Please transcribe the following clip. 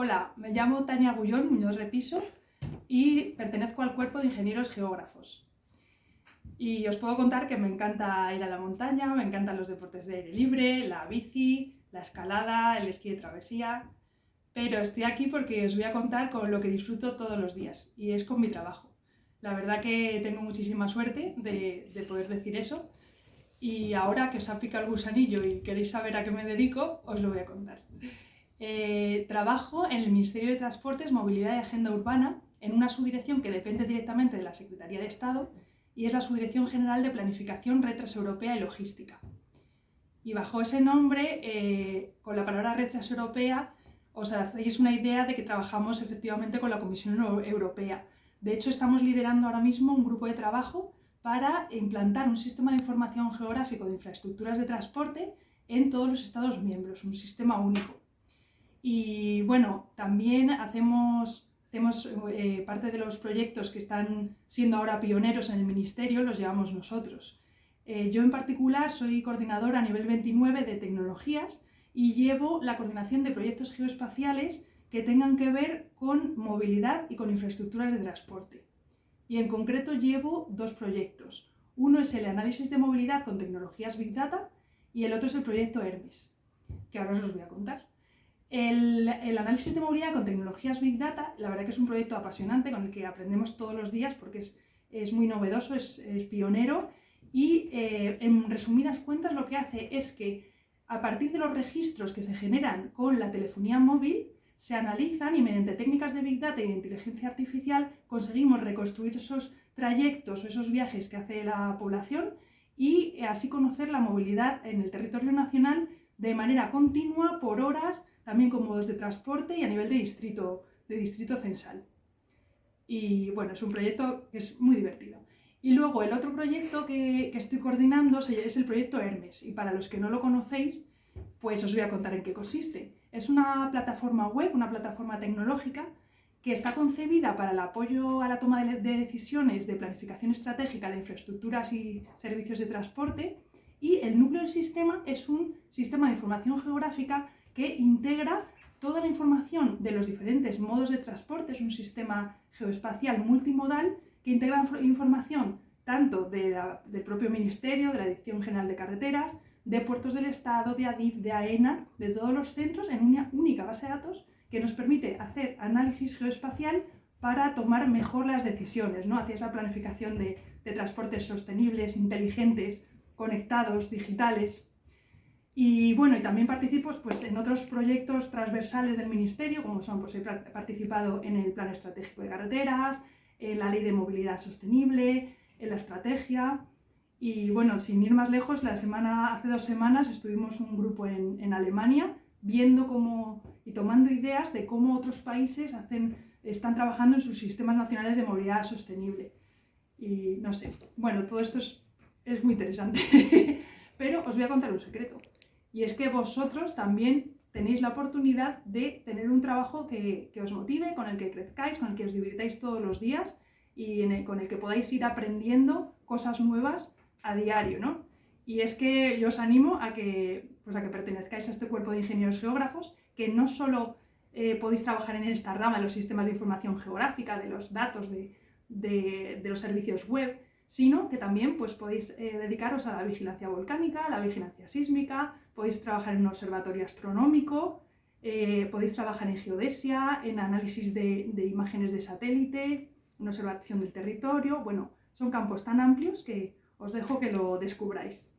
Hola, me llamo Tania Gullón Muñoz Repiso y pertenezco al cuerpo de ingenieros geógrafos. Y os puedo contar que me encanta ir a la montaña, me encantan los deportes de aire libre, la bici, la escalada, el esquí de travesía, pero estoy aquí porque os voy a contar con lo que disfruto todos los días y es con mi trabajo. La verdad que tengo muchísima suerte de, de poder decir eso y ahora que os ha picado el gusanillo y queréis saber a qué me dedico, os lo voy a contar. Eh, trabajo en el Ministerio de Transportes, Movilidad y Agenda Urbana, en una subdirección que depende directamente de la Secretaría de Estado y es la Subdirección General de Planificación, Red Transeuropea y Logística. Y bajo ese nombre, eh, con la palabra Red Transeuropea, os hacéis una idea de que trabajamos efectivamente con la Comisión Europea. De hecho, estamos liderando ahora mismo un grupo de trabajo para implantar un sistema de información geográfico de infraestructuras de transporte en todos los Estados miembros, un sistema único. Y bueno, también hacemos, eh, parte de los proyectos que están siendo ahora pioneros en el Ministerio, los llevamos nosotros. Eh, yo en particular soy coordinadora a nivel 29 de tecnologías y llevo la coordinación de proyectos geoespaciales que tengan que ver con movilidad y con infraestructuras de transporte. Y en concreto llevo dos proyectos. Uno es el análisis de movilidad con tecnologías Big Data y el otro es el proyecto Hermes, que ahora os los voy a contar. El, análisis de movilidad con tecnologías Big Data, la verdad que es un proyecto apasionante con el que aprendemos todos los días porque es, muy novedoso, es, pionero y eh, en resumidas cuentas lo que hace es que a partir de los registros que se generan con la telefonía móvil se analizan y mediante técnicas de Big Data y de inteligencia artificial conseguimos reconstruir esos trayectos o esos viajes que hace la población y así conocer la movilidad en el territorio nacional de manera continua, por horas, también con modos de transporte y a nivel de distrito, de distrito censal. Y bueno, es un proyecto que es muy divertido. Y luego el otro proyecto que, estoy coordinando es el proyecto Hermes. Y para los que no lo conocéis, pues os voy a contar en qué consiste. Es una plataforma web, una plataforma tecnológica que está concebida para el apoyo a la toma de decisiones de planificación estratégica de infraestructuras y servicios de transporte y el núcleo del sistema es un sistema de información geográfica que integra toda la información de los diferentes modos de transporte, es un sistema geoespacial multimodal que integra información tanto del propio Ministerio, de la Dirección General de Carreteras, de puertos del Estado, de ADIF, de AENA, de todos los centros en una única base de datos que nos permite hacer análisis geoespacial para tomar mejor las decisiones, ¿no? hacia esa planificación de transportes sostenibles, inteligentes, conectados, digitales. Y bueno, y también participo pues, en otros proyectos transversales del Ministerio, como son, pues he participado en el Plan Estratégico de Carreteras, en la Ley de Movilidad Sostenible, en la Estrategia. Y bueno, sin ir más lejos, la semana, hace dos semanas estuvimos un grupo en, en Alemania viendo cómo y tomando ideas de cómo otros países hacen, están trabajando en sus sistemas nacionales de movilidad sostenible. Y no sé, bueno, todo esto es es muy interesante. Pero os voy a contar un secreto. Y es que vosotros también tenéis la oportunidad de tener un trabajo que, os motive, con el que crezcáis, con el que os divirtáis todos los días y con el que podáis ir aprendiendo cosas nuevas a diario, ¿no? Y es que yo os animo a que, pues a que pertenezcáis a este cuerpo de ingenieros geógrafos, que no solo eh, podéis trabajar en esta rama de los sistemas de información geográfica, de los datos, de, de los servicios web, sino que también pues, podéis eh, dedicaros a la vigilancia volcánica, a la vigilancia sísmica, podéis trabajar en un observatorio astronómico, eh, podéis trabajar en geodesia, en análisis de, de, imágenes de satélite, en observación del territorio, bueno, son campos tan amplios que os dejo que lo descubráis.